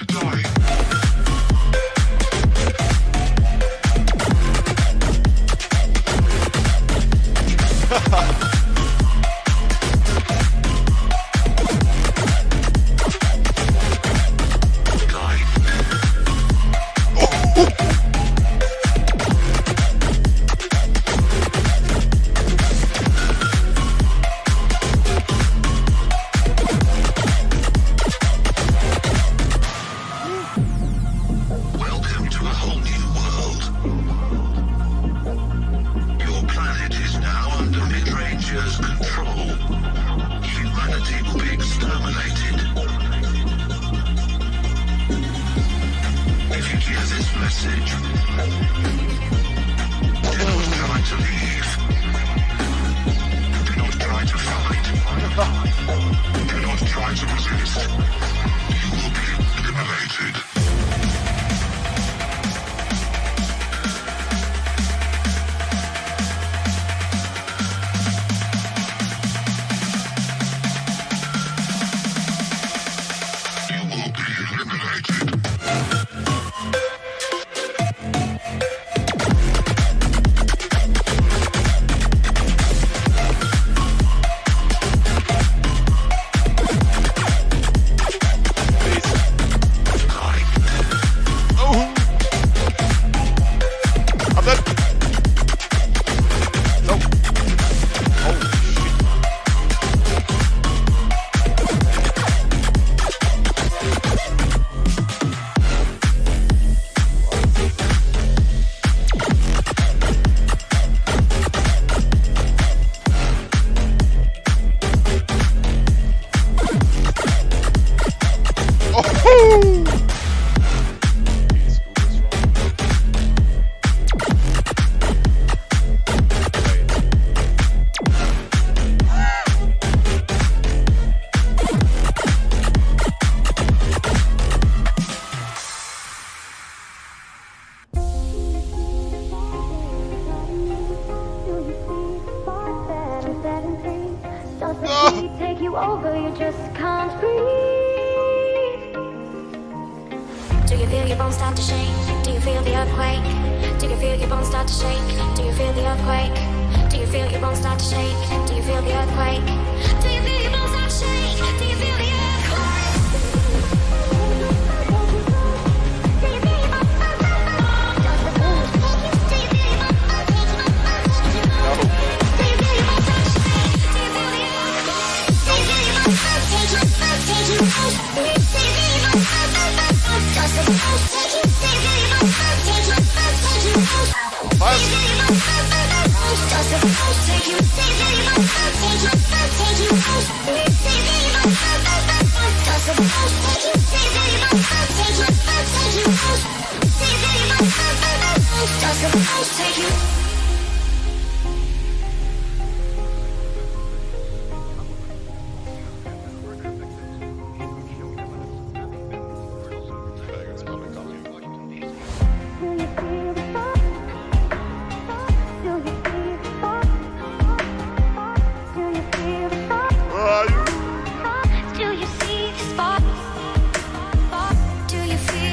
to die. start to shake? Do you feel the earthquake?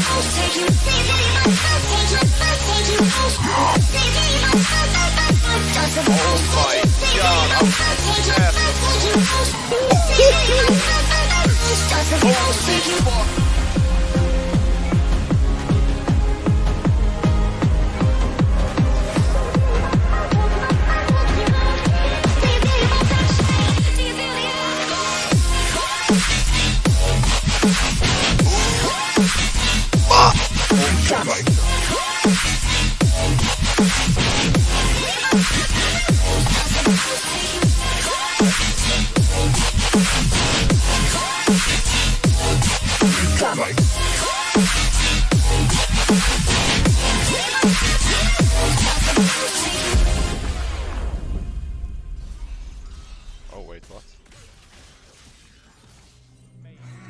Oh Oh,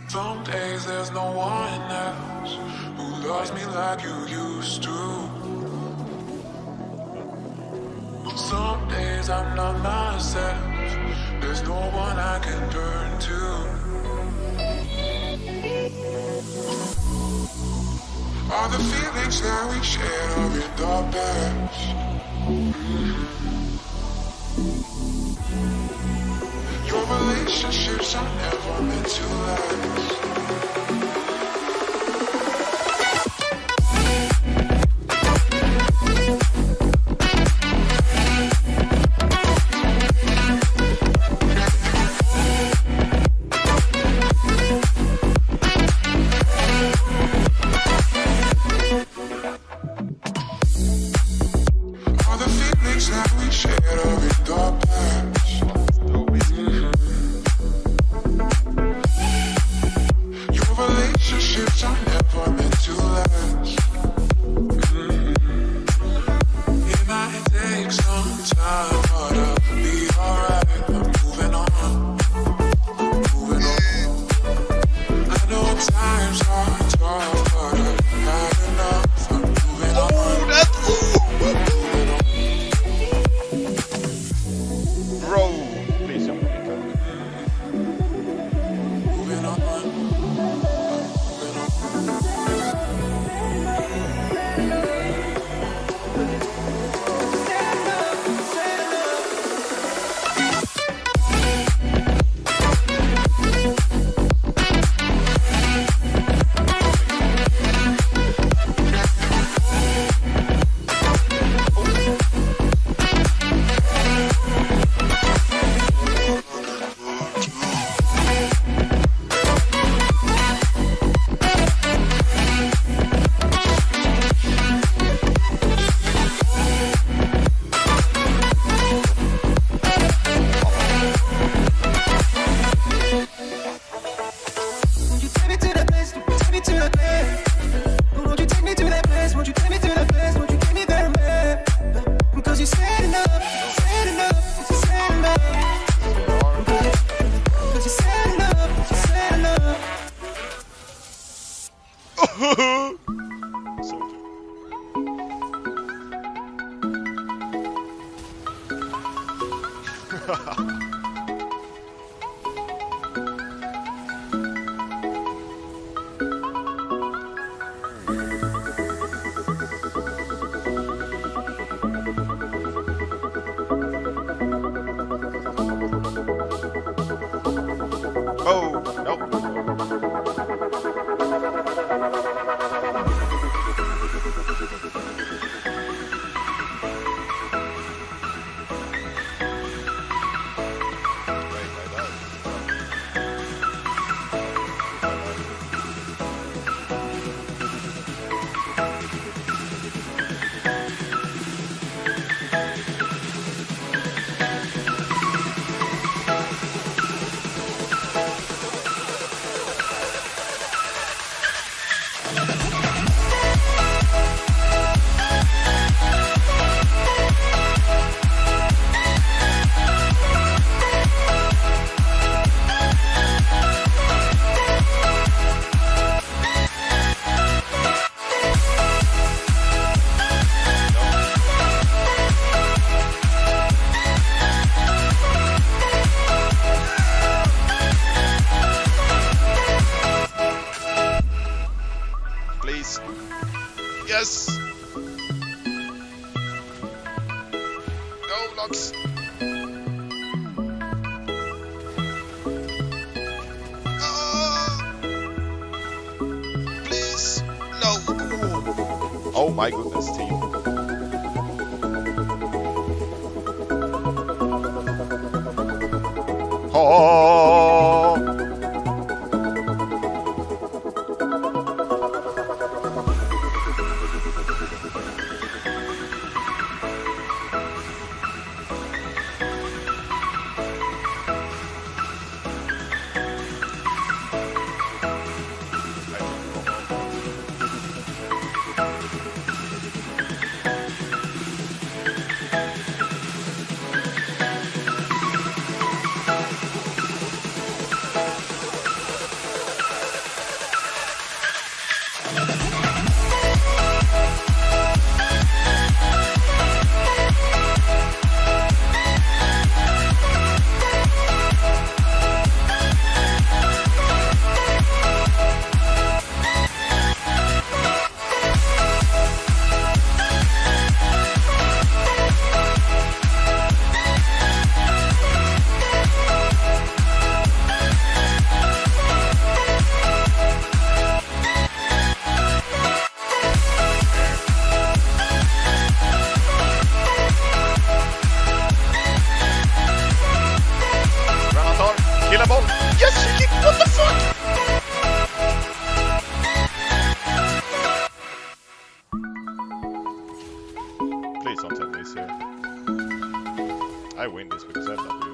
Some days there's no one else who loves me like you used to. I'm not myself. There's no one I can turn to. All the feelings that we shared are in the past. Your relationships are never meant to last. No! Oh my goodness, team. Oh! Me it's here. I win this because I have that